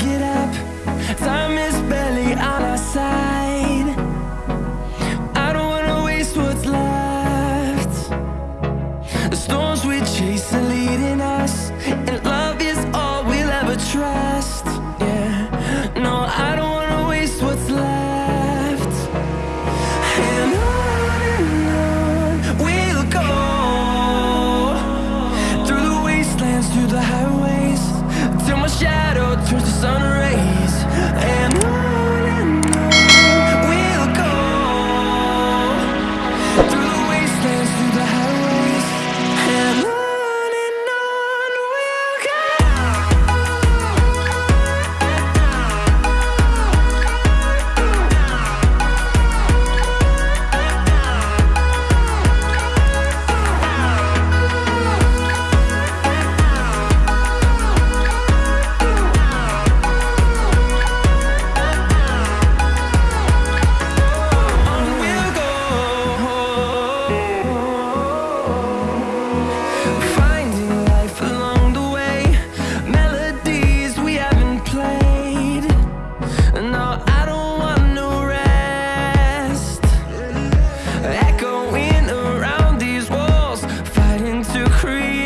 Get up. Time is barely on our side. I don't wanna waste what's left. The storms we chase turns to sun free.